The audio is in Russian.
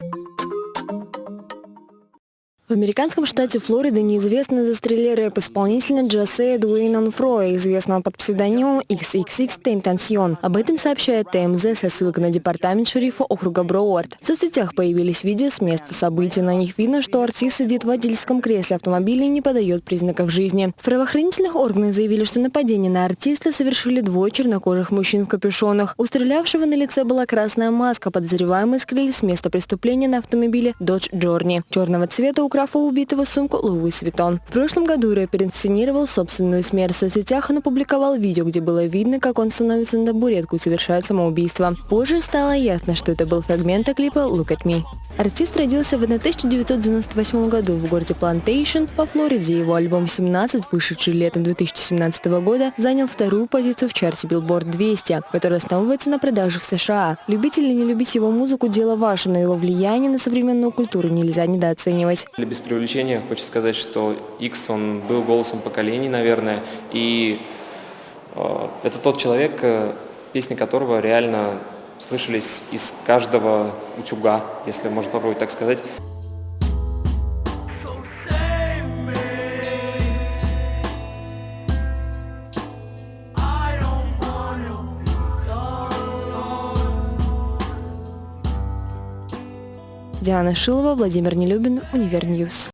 В американском штате Флорида неизвестные застрелили рэп-исполнителя Джасея Дуэйна Онфроя, известного под псевдонимом XXX Tentacion. Об этом сообщает TMZ со ссылкой на департамент шерифа округа Броуард. В соцсетях появились видео с места событий. На них видно, что артист сидит в водительском кресле автомобиля и не подает признаков жизни. В правоохранительных органах заявили, что нападение на артиста совершили двое чернокожих мужчин в капюшонах. У стрелявшего на лице была красная маска. Подозреваемые скрылись с места преступления на автомобиле Dodge Journey. Черного цвета украл у убитого сумку Louis Vuitton. В прошлом году рэпер инсценировал собственную смерть. В соцсетях он опубликовал видео, где было видно, как он становится на табуретку и совершает самоубийство. Позже стало ясно, что это был фрагмент клипа «Look at me». Артист родился в 1998 году в городе Плантейшн во Флориде. Его альбом «17», вышедший летом 2017 года, занял вторую позицию в чарте Billboard 200, который основывается на продажах в США. Любить или не любить его музыку – дело ваше, но его влияние на современную культуру нельзя недооценивать. Без преувеличения хочу сказать, что X, он был голосом поколений, наверное, и э, это тот человек, э, песни которого реально слышались из каждого утюга, если можно попробовать так сказать. Диана Шилова, Владимир Нелюбин, Универ News.